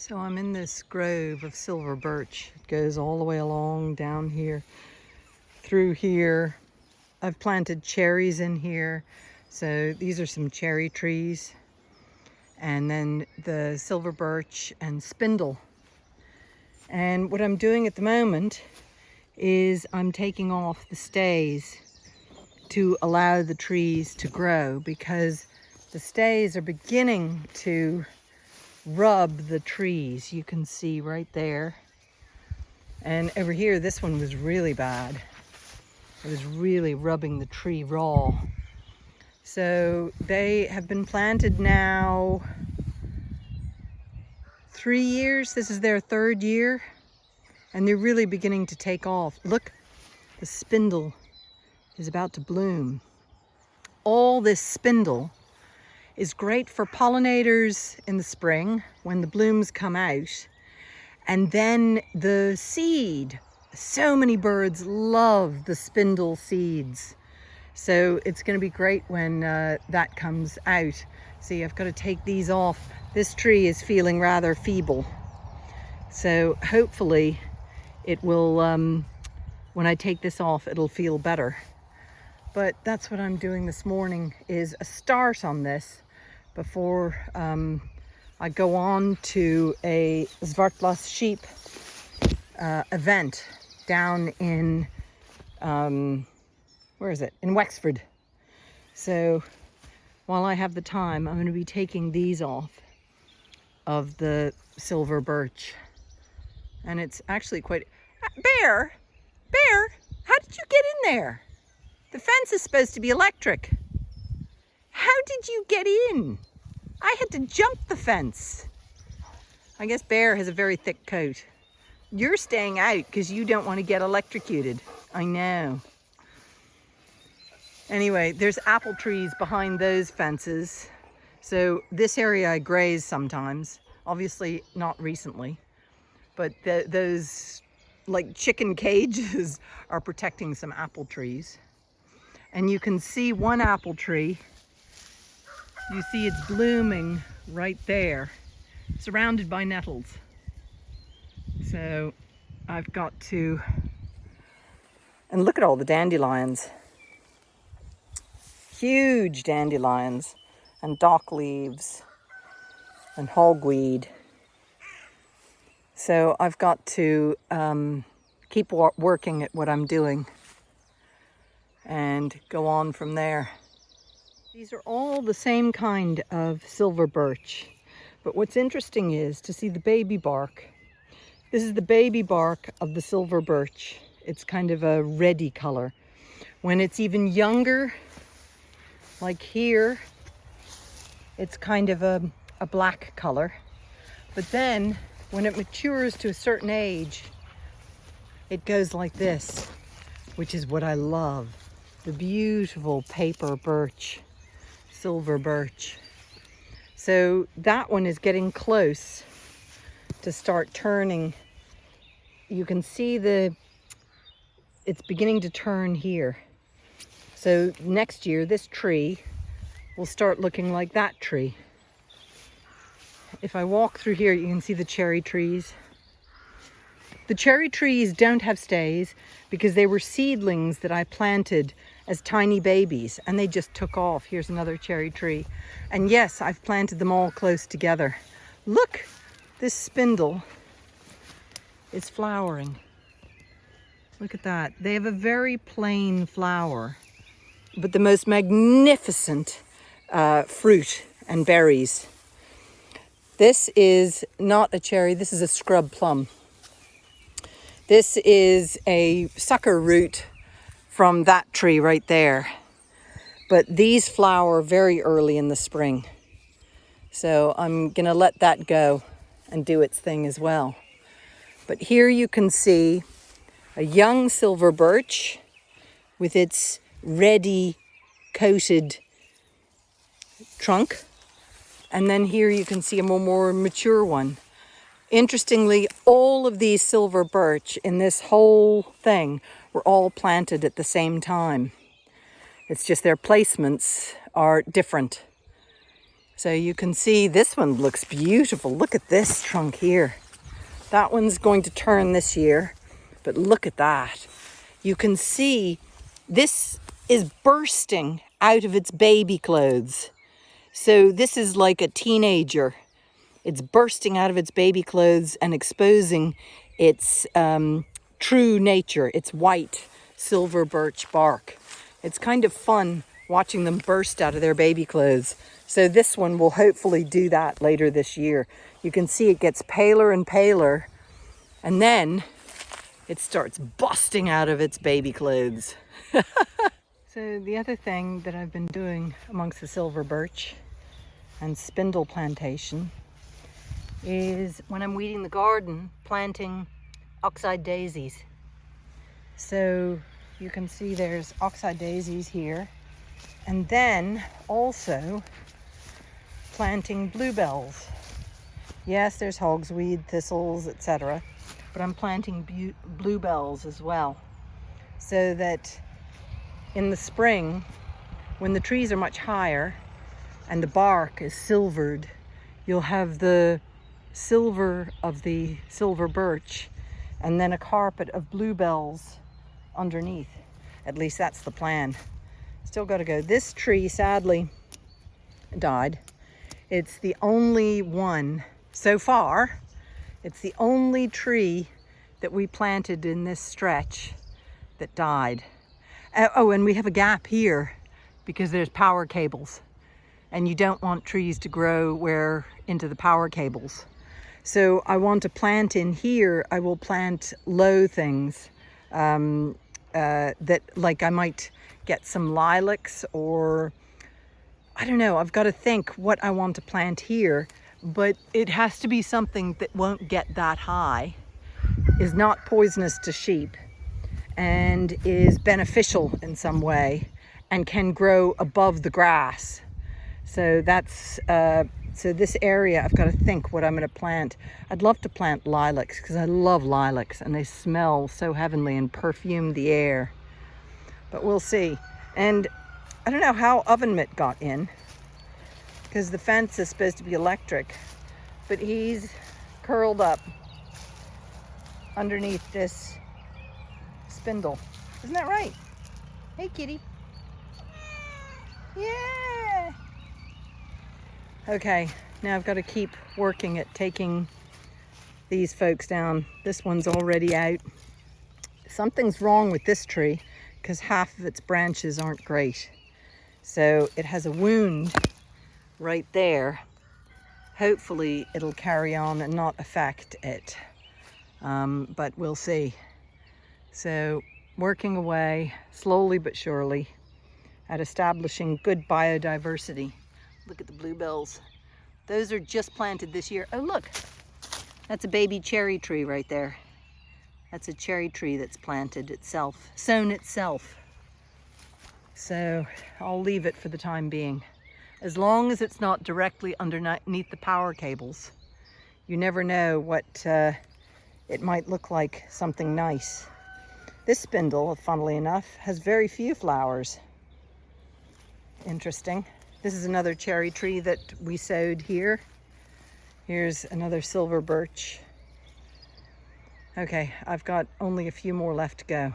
So I'm in this grove of silver birch. It goes all the way along down here, through here. I've planted cherries in here. So these are some cherry trees. And then the silver birch and spindle. And what I'm doing at the moment is I'm taking off the stays to allow the trees to grow because the stays are beginning to rub the trees. You can see right there. And over here, this one was really bad. It was really rubbing the tree raw. So they have been planted now three years. This is their third year. And they're really beginning to take off. Look, the spindle is about to bloom. All this spindle is great for pollinators in the spring when the blooms come out. And then the seed. So many birds love the spindle seeds. So it's going to be great when uh, that comes out. See, I've got to take these off. This tree is feeling rather feeble. So hopefully it will, um, when I take this off, it'll feel better. But that's what I'm doing this morning is a start on this before um, I go on to a Zwartbles sheep uh, event down in, um, where is it? In Wexford. So while I have the time, I'm going to be taking these off of the silver birch. And it's actually quite... Bear! Bear! How did you get in there? The fence is supposed to be electric. How did you get in? I had to jump the fence. I guess Bear has a very thick coat. You're staying out because you don't want to get electrocuted. I know. Anyway, there's apple trees behind those fences. So this area I graze sometimes, obviously not recently, but the, those like chicken cages are protecting some apple trees. And you can see one apple tree you see it's blooming right there, surrounded by nettles. So I've got to, and look at all the dandelions. Huge dandelions and dock leaves and hogweed. So I've got to um, keep working at what I'm doing and go on from there. These are all the same kind of silver birch. But what's interesting is to see the baby bark. This is the baby bark of the silver birch. It's kind of a reddy color. When it's even younger, like here, it's kind of a, a black color. But then when it matures to a certain age, it goes like this, which is what I love. The beautiful paper birch silver birch. So that one is getting close to start turning. You can see the, it's beginning to turn here. So next year, this tree will start looking like that tree. If I walk through here, you can see the cherry trees. The cherry trees don't have stays because they were seedlings that I planted as tiny babies and they just took off. Here's another cherry tree. And yes, I've planted them all close together. Look, this spindle is flowering. Look at that. They have a very plain flower, but the most magnificent uh, fruit and berries. This is not a cherry, this is a scrub plum. This is a sucker root from that tree right there. But these flower very early in the spring. So I'm gonna let that go and do its thing as well. But here you can see a young silver birch with its reddy coated trunk. And then here you can see a more mature one. Interestingly, all of these silver birch in this whole thing were all planted at the same time. It's just their placements are different. So you can see this one looks beautiful. Look at this trunk here. That one's going to turn this year, but look at that. You can see this is bursting out of its baby clothes. So this is like a teenager. It's bursting out of its baby clothes and exposing its um, true nature, its white silver birch bark. It's kind of fun watching them burst out of their baby clothes. So this one will hopefully do that later this year. You can see it gets paler and paler and then it starts busting out of its baby clothes. so the other thing that I've been doing amongst the silver birch and spindle plantation is when I'm weeding the garden, planting oxeye daisies. So you can see there's oxeye daisies here. And then also planting bluebells. Yes, there's hogsweed, thistles, etc. But I'm planting bluebells as well. So that in the spring, when the trees are much higher and the bark is silvered, you'll have the silver of the silver birch and then a carpet of bluebells underneath. At least that's the plan. Still got to go. This tree sadly died. It's the only one so far. It's the only tree that we planted in this stretch that died. Uh, oh, and we have a gap here because there's power cables and you don't want trees to grow where into the power cables. So I want to plant in here, I will plant low things um, uh, that like I might get some lilacs or I don't know, I've got to think what I want to plant here, but it has to be something that won't get that high, is not poisonous to sheep, and is beneficial in some way, and can grow above the grass. So that's, uh, so this area, I've got to think what I'm going to plant. I'd love to plant lilacs because I love lilacs and they smell so heavenly and perfume the air. But we'll see. And I don't know how oven mitt got in because the fence is supposed to be electric, but he's curled up underneath this spindle. Isn't that right? Hey, kitty. Yeah. Okay, now I've got to keep working at taking these folks down. This one's already out. Something's wrong with this tree because half of its branches aren't great. So it has a wound right there. Hopefully it'll carry on and not affect it. Um, but we'll see. So working away slowly but surely at establishing good biodiversity. Look at the bluebells. Those are just planted this year. Oh, look, that's a baby cherry tree right there. That's a cherry tree that's planted itself, sown itself. So I'll leave it for the time being. As long as it's not directly underneath the power cables, you never know what uh, it might look like something nice. This spindle, funnily enough, has very few flowers. Interesting. This is another cherry tree that we sowed here. Here's another silver birch. Okay, I've got only a few more left to go.